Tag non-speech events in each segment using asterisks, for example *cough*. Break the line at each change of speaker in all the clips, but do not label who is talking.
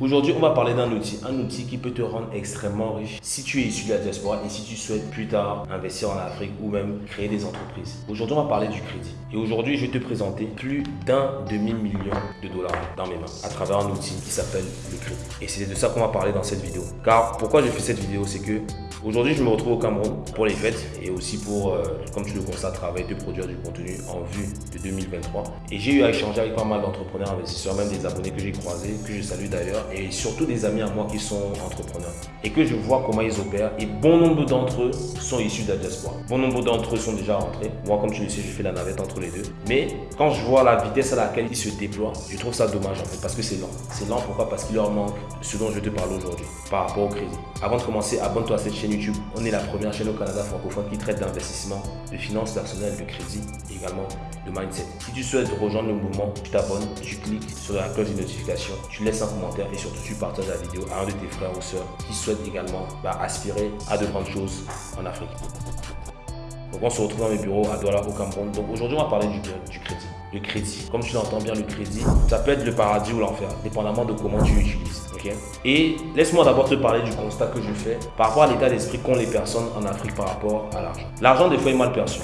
Aujourd'hui, on va parler d'un outil, un outil qui peut te rendre extrêmement riche si tu es issu de la diaspora et si tu souhaites plus tard investir en Afrique ou même créer des entreprises. Aujourd'hui, on va parler du crédit. Et aujourd'hui, je vais te présenter plus d'un demi-million de dollars dans mes mains à travers un outil qui s'appelle le crédit. Et c'est de ça qu'on va parler dans cette vidéo. Car pourquoi j'ai fait cette vidéo, c'est que Aujourd'hui, je me retrouve au Cameroun pour les fêtes et aussi pour, euh, comme tu le constates, travailler de produire du contenu en vue de 2023. Et j'ai eu à échanger avec pas mal d'entrepreneurs, investisseurs, même des abonnés que j'ai croisés, que je salue d'ailleurs, et surtout des amis à moi qui sont entrepreneurs. Et que je vois comment ils opèrent. Et bon nombre d'entre eux sont issus de la diaspora. Bon nombre d'entre eux sont déjà rentrés. Moi, comme tu le sais, je fais la navette entre les deux. Mais quand je vois la vitesse à laquelle ils se déploient, je trouve ça dommage en fait, parce que c'est lent. C'est lent pourquoi? Parce qu'il leur manque ce dont je te parle aujourd'hui par rapport au crédit. Avant de commencer, abonne-toi à cette chaîne YouTube. On est la première chaîne au Canada francophone qui traite d'investissement, de finances personnelles, de crédit et également de mindset. Si tu souhaites rejoindre le mouvement, tu t'abonnes, tu cliques sur la cloche de notification, tu laisses un commentaire et surtout tu partages la vidéo à un de tes frères ou sœurs qui souhaitent également bah, aspirer à de grandes choses en Afrique. Donc on se retrouve dans mes bureaux à Douala au Cameroun. Donc aujourd'hui on va parler du, du crédit. Le crédit, comme tu l'entends bien, le crédit, ça peut être le paradis ou l'enfer, dépendamment de comment tu l'utilises. Et laisse-moi d'abord te parler du constat que je fais par rapport à l'état d'esprit qu'ont les personnes en Afrique par rapport à l'argent. L'argent, des fois, est mal perçu.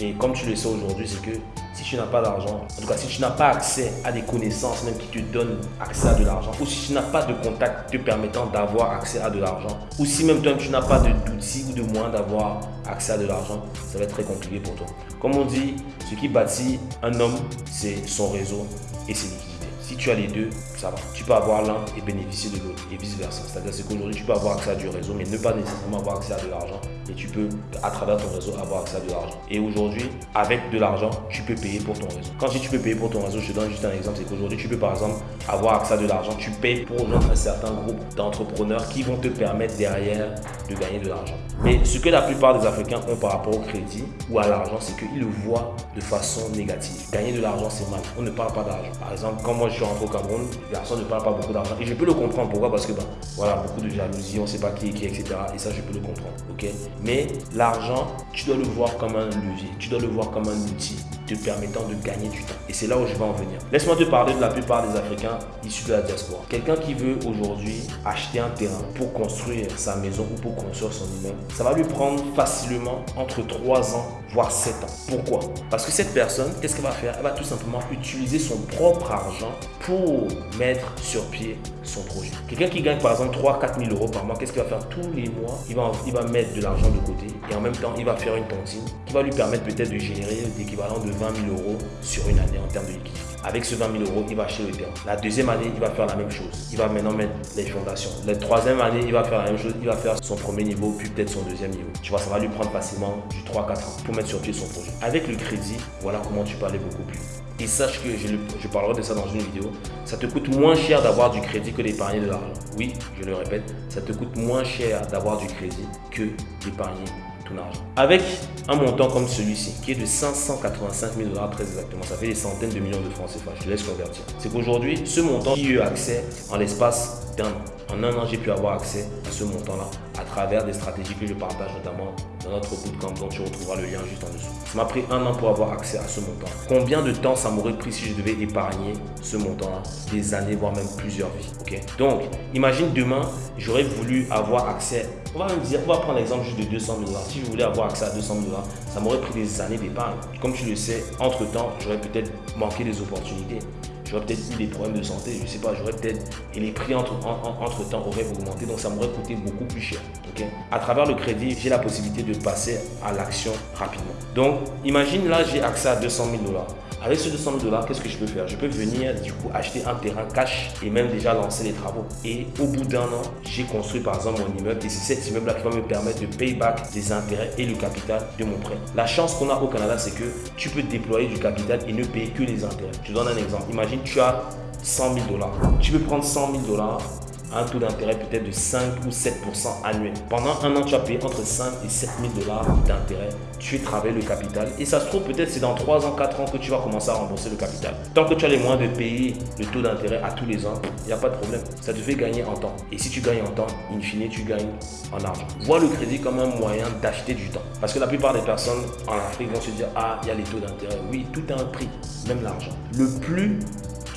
Et comme tu le sais aujourd'hui, c'est que si tu n'as pas d'argent, en tout cas si tu n'as pas accès à des connaissances même qui te donnent accès à de l'argent, ou si tu n'as pas de contact te permettant d'avoir accès à de l'argent, ou si même toi tu n'as pas d'outils ou de moyens d'avoir accès à de l'argent, ça va être très compliqué pour toi. Comme on dit, ce qui bâtit un homme, c'est son réseau et ses liquidités. Si tu as les deux, ça va. Tu peux avoir l'un et bénéficier de l'autre et vice versa. C'est-à-dire qu'aujourd'hui, tu peux avoir accès à du réseau, mais ne pas nécessairement avoir accès à de l'argent. Et tu peux, à travers ton réseau, avoir accès à de l'argent. Et aujourd'hui, avec de l'argent, tu peux payer pour ton réseau. Quand je dis tu peux payer pour ton réseau, je te donne juste un exemple. C'est qu'aujourd'hui, tu peux par exemple avoir accès à de l'argent. Tu payes pour un certain groupe d'entrepreneurs qui vont te permettre derrière de gagner de l'argent. Mais ce que la plupart des Africains ont par rapport au crédit ou à l'argent, c'est qu'ils le voient de façon négative. Gagner de l'argent, c'est mal. On ne parle pas d'argent. Par exemple, quand moi suis rentré au Cameroun, personnes ne parlent pas beaucoup d'argent. Et je peux le comprendre. Pourquoi? Parce que, ben, voilà, beaucoup de jalousie, on ne sait pas qui est qui, etc. Et ça, je peux le comprendre. Ok? Mais l'argent, tu dois le voir comme un levier. Tu dois le voir comme un outil te permettant de gagner du temps. Et c'est là où je vais en venir. Laisse-moi te parler de la plupart des Africains issus de la diaspora. Quelqu'un qui veut aujourd'hui acheter un terrain pour construire sa maison ou pour construire son immeuble, ça va lui prendre facilement entre 3 ans, voire 7 ans. Pourquoi? Parce que cette personne, qu'est-ce qu'elle va faire? Elle va tout simplement utiliser son propre argent pour mettre sur pied son projet. Quelqu'un qui gagne par exemple 3 4 000 euros par mois, qu'est-ce qu'il va faire? Tous les mois il va, il va mettre de l'argent de côté et en même temps, il va faire une tontine qui va lui permettre peut-être de générer l'équivalent de 20 000 euros sur une année en termes de liquidité. Avec ce 20 000 euros, il va acheter le terrain. La deuxième année, il va faire la même chose. Il va maintenant mettre les fondations. La troisième année, il va faire la même chose. Il va faire son premier niveau, puis peut-être son deuxième niveau. Tu vois, ça va lui prendre facilement du 3-4 ans pour mettre sur pied son projet. Avec le crédit, voilà comment tu peux aller beaucoup plus et sache que je, parlerai de ça dans une vidéo, ça te coûte moins cher d'avoir du crédit que d'épargner de l'argent. Oui, je le répète, ça te coûte moins cher d'avoir du crédit que d'épargner avec un montant comme celui-ci, qui est de 585 000 dollars très exactement, ça fait des centaines de millions de francs CFA, je te laisse convertir. C'est qu'aujourd'hui, ce montant, j'ai eu accès en l'espace En un an, j'ai pu avoir accès à ce montant-là à travers des stratégies que je partage notamment dans notre bootcamp dont tu retrouveras le lien juste en dessous. Ça m'a pris un an pour avoir accès à ce montant. Combien de temps ça m'aurait pris si je devais épargner ce montant-là? Des années, voire même plusieurs vies. ok? Donc, imagine demain, j'aurais voulu avoir accès, on va même dire, on va prendre l'exemple juste de 200 000 dollars. Si je voulais avoir accès à 200 000 dollars, ça m'aurait pris des années d'épargne. Comme tu le sais, entre-temps, j'aurais peut-être manqué des opportunités j'aurais peut-être eu des problèmes de santé, je ne sais pas, j'aurais peut-être, et les prix entre, temps auraient augmenté, donc ça m'aurait coûté beaucoup plus cher. à travers le crédit, j'ai la possibilité de passer à l'action rapidement. Donc, imagine là, j'ai accès à 200 000 dollars. Avec ce 200 000 dollars, qu'est-ce que je peux faire? Je peux venir du coup acheter un terrain cash et même déjà lancer les travaux. Et au bout d'un an, j'ai construit par exemple mon immeuble et c'est cet immeuble-là qui va me permettre de pay back les intérêts et le capital de mon prêt. La chance qu'on a au Canada, c'est que tu peux déployer du capital et ne payer que les intérêts. Je te donne un exemple. Imagine, tu as 100 000 dollars. Tu peux prendre 100 000 dollars un taux d'intérêt peut-être de 5 ou 7% annuel. Pendant un an, tu as payé entre 5 et 7 000 dollars d'intérêt. Tu fais travailler le capital. Et ça se trouve, peut-être c'est dans 3 ans, 4 ans que tu vas commencer à rembourser le capital. Tant que tu as les moyens de payer le taux d'intérêt à tous les ans, il n'y a pas de problème. Ça te fait gagner en temps. Et si tu gagnes en temps, in fine, tu gagnes en argent. Vois le crédit comme un moyen d'acheter du temps. Parce que la plupart des personnes en Afrique vont se dire, ah, il y a les taux d'intérêt. Oui, tout a un prix, même l'argent. Le plus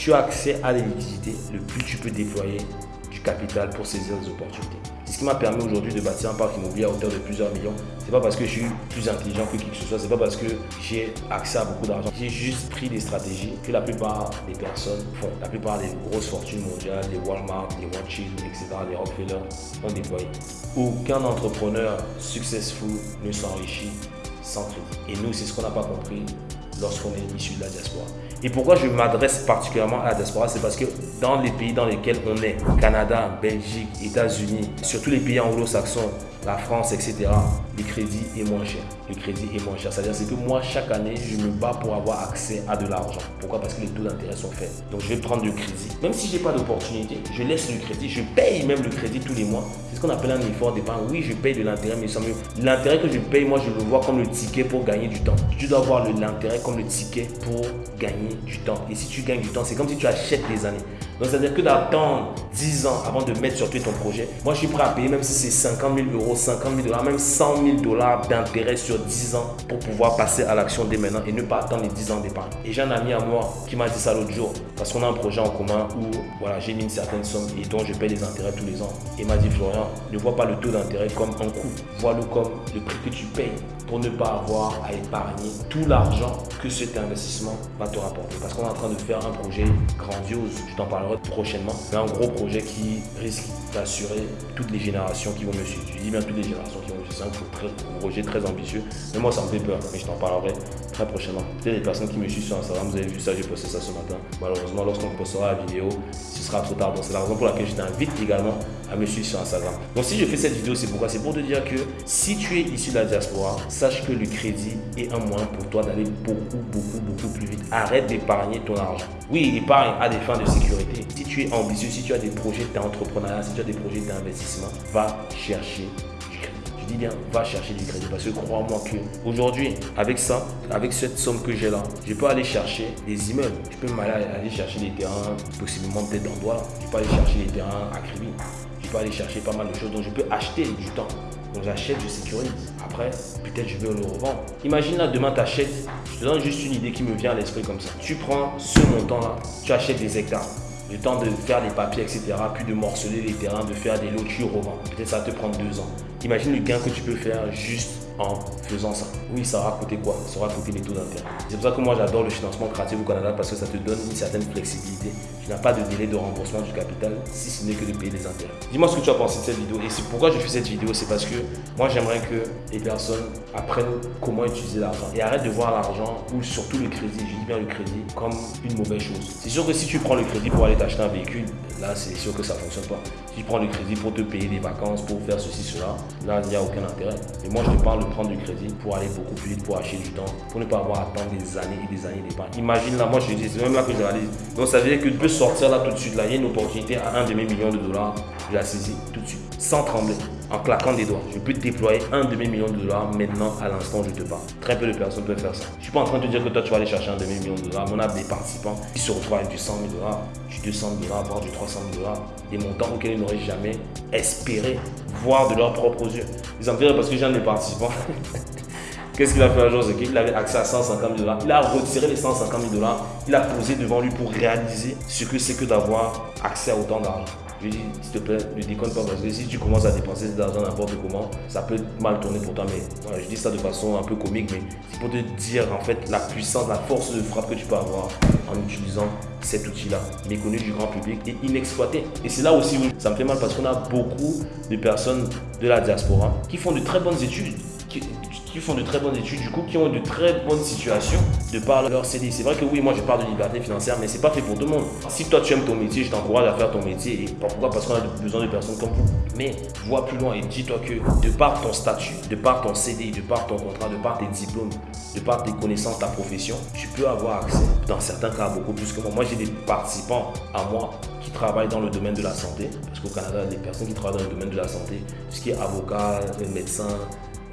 tu as accès à la le plus tu peux déployer capital pour saisir les opportunités. C'est ce qui m'a permis aujourd'hui de bâtir un parc immobilier à hauteur de plusieurs millions. C'est pas parce que je suis plus intelligent que qui que ce soit, c'est pas parce que j'ai accès à beaucoup d'argent. J'ai juste pris des stratégies que la plupart des personnes font. La plupart des grosses fortunes mondiales, les Walmart, les Rothschild, etc., les Rockefeller ont déployé. Aucun entrepreneur successful ne s'enrichit sans crédit. Et nous, c'est ce qu'on n'a pas compris lorsqu'on est issu de la diaspora. Et pourquoi je m'adresse particulièrement à la diaspora, c'est parce que dans les pays dans lesquels on est, Canada, Belgique, États-Unis, surtout les pays anglo-saxons, la France, etc., le crédit est moins cher. Le crédit est moins cher. C'est-à-dire que moi, chaque année, je me bats pour avoir accès à de l'argent. Pourquoi? Parce que les taux d'intérêt sont faibles. Donc, je vais prendre du crédit. Même si je n'ai pas d'opportunité, je laisse le crédit. Je paye même le crédit tous les mois. C'est ce qu'on appelle un effort d'épargne. Oui, je paye de l'intérêt, mais sans mieux. L'intérêt que je paye, moi, je le vois comme le ticket pour gagner du temps. Tu dois voir l'intérêt comme le ticket pour gagner du temps. Et si tu gagnes du temps, c'est comme si tu achètes des années. Donc, c'est-à-dire que d'attendre 10 ans avant de mettre sur pied ton projet, moi, je suis prêt à payer, même si c'est 50 000 euros, 50 000 dollars, même 100 000 dollars d'intérêt sur 10 ans pour pouvoir passer à l'action dès maintenant et ne pas attendre les 10 ans d'épargne. Et j'ai un ami à moi qui m'a dit ça l'autre jour, parce qu'on a un projet en commun où voilà, j'ai mis une certaine somme et dont je paye les intérêts tous les ans. Et m'a dit, Florian, ne vois pas le taux d'intérêt comme un coût, vois-le comme le prix que tu payes pour ne pas avoir à épargner tout l'argent que cet investissement va te rapporter. Parce qu'on est en train de faire un projet grandiose, je t'en parlerai prochainement, mais un gros projet qui risque d'assurer toutes les générations qui vont me suivre. Je dis bien toutes les générations qui vont me suivre. C'est un projet très ambitieux, mais moi ça me fait peur, mais je t'en parlerai prochainement. Peut-être personnes qui me suivent sur Instagram, vous avez vu ça, j'ai posté ça ce matin. Malheureusement, lorsqu'on postera la vidéo, ce sera trop tard. Donc c'est la raison pour laquelle je t'invite également à me suivre sur Instagram. Donc si je fais cette vidéo, c'est pourquoi? C'est pour te dire que si tu es issu de la diaspora, sache que le crédit est un moyen pour toi d'aller beaucoup, beaucoup, beaucoup plus vite. Arrête d'épargner ton argent. Oui, épargne à des fins de sécurité. Si tu es ambitieux, si tu as des projets d'entrepreneuriat, si tu as des projets d'investissement, va chercher bien, va chercher du crédit parce que crois-moi que aujourd'hui, avec ça, avec cette somme que j'ai là, je peux aller chercher des immeubles. Je peux aller chercher des terrains, possiblement peut-être dans Douala. Je peux aller chercher des terrains à Kribi. Je peux aller chercher pas mal de choses. Donc je peux acheter du temps. Donc j'achète, je sécurise. Après, peut-être je vais le revendre. Imagine là, demain tu achètes. Je te donne juste une idée qui me vient à l'esprit comme ça. Tu prends ce montant-là, tu achètes des hectares. Le temps de faire les papiers, etc. Puis de morceler les terrains, de faire des lots, tu revends. Peut-être ça te prendre deux ans. Imagine le gain que tu peux faire juste en faisant ça. Oui, ça aura coûté quoi? Ça aura coûté les taux d'intérêt. C'est pour ça que moi j'adore le financement créatif au Canada parce que ça te donne une certaine flexibilité. Tu n'as pas de délai de remboursement du capital si ce n'est que de payer les intérêts. Dis-moi ce que tu as pensé de cette vidéo et c'est pourquoi je fais cette vidéo, c'est parce que moi j'aimerais que les personnes apprennent comment utiliser l'argent et arrêtent de voir l'argent ou surtout le crédit, je dis bien le crédit, comme une mauvaise chose. C'est sûr que si tu prends le crédit pour aller t'acheter un véhicule, là c'est sûr que ça ne fonctionne pas. Si tu prends le crédit pour te payer des vacances, pour faire ceci, cela, là il n'y a aucun intérêt. Et moi je te parle prendre du crédit pour aller beaucoup plus vite, pour acheter du temps, pour ne pas avoir à attendre des années et des années d'épargne. Imagine là, moi je dis, c'est même là que je réalise. Donc ça veut dire que tu peux sortir là tout de suite. Là, il y a une opportunité à un demi-million de dollars. Je la saisis tout de suite, sans trembler, en claquant des doigts. Je peux déployer un demi-million de dollars maintenant à l'instant où je te parle. Très peu de personnes peuvent faire ça. Je suis pas en train de te dire que toi tu vas aller chercher un demi-million de dollars. On a des participants qui se retrouvent avec du 100 000 dollars, du 200 000 dollars, voire du 300 000 dollars. Des montants auxquels ils n'auraient jamais espéré voir de leurs propres yeux. Ils en parce que j'ai un des participants. *laughs* Qu'est-ce qu'il a fait un jour? C'est qu'il avait accès à 150 000 dollars. Il a retiré les 150 000 dollars. Il a posé devant lui pour réaliser ce que c'est que d'avoir accès à autant d'argent. Je lui dit, s'il te plaît, ne déconne pas parce que si tu commences à dépenser cet argent n'importe comment, ça peut mal tourner pour toi. Mais je dis ça de façon un peu comique, mais c'est pour te dire en fait la puissance, la force de frappe que tu peux avoir en utilisant cet outil-là, méconnu du grand public et inexploité. Et c'est là aussi où ça me fait mal parce qu'on a beaucoup de personnes de la diaspora qui font de très bonnes études, qui font de très bonnes études, du coup, qui ont de très bonnes situations de par leur CDI. C'est vrai que oui, moi je parle de liberté financière, mais c'est pas fait pour tout le monde. Si toi tu aimes ton métier, je t'encourage à faire ton métier. Pourquoi? Parce qu'on a besoin de personnes comme vous. Mais vois plus loin et dis-toi que de par ton statut, de par ton CDI, de par ton contrat, de par tes diplômes, de par tes connaissances, ta profession, tu peux avoir accès, dans certains cas, beaucoup plus que moi. Moi, j'ai des participants à moi qui travaillent dans le domaine de la santé, parce qu'au Canada, les personnes qui travaillent dans le domaine de la santé, ce qui est avocat, médecin,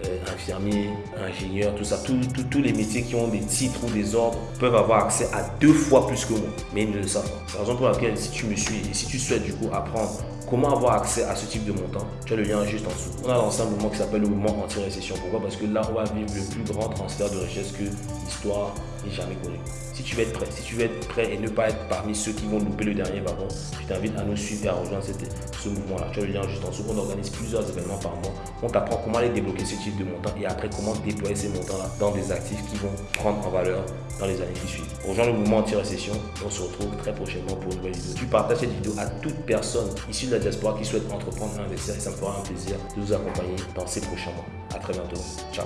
euh, infirmier, ingénieur, tout ça, tous les métiers qui ont des titres ou des ordres peuvent avoir accès à deux fois plus que moi, mais ils ne le savent pas. C'est la raison pour laquelle si tu me suis et si tu souhaites du coup apprendre comment avoir accès à ce type de montant, tu as le lien juste en dessous. On a lancé un mouvement qui s'appelle le mouvement anti-récession. Pourquoi? Parce que là, on va vivre le plus grand transfert de richesse que l'histoire n'ait jamais connu. Si tu veux être prêt, si tu veux être prêt et ne pas être parmi ceux qui vont louper le dernier wagon, je t'invite à nous suivre et à rejoindre ce mouvement-là. Tu as le lien juste en dessous. On organise plusieurs événements par mois. On t'apprend comment aller débloquer ce type de montant et après comment déployer ces montants-là dans des actifs qui vont prendre en valeur dans les années qui suivent. Rejoins le mouvement anti-récession. On se retrouve très prochainement pour une nouvelle vidéo. Tu partages cette vidéo à toute personne issue de la qui souhaite entreprendre investir et ça me fera un plaisir de vous accompagner dans ces prochains mois. A très bientôt. Ciao.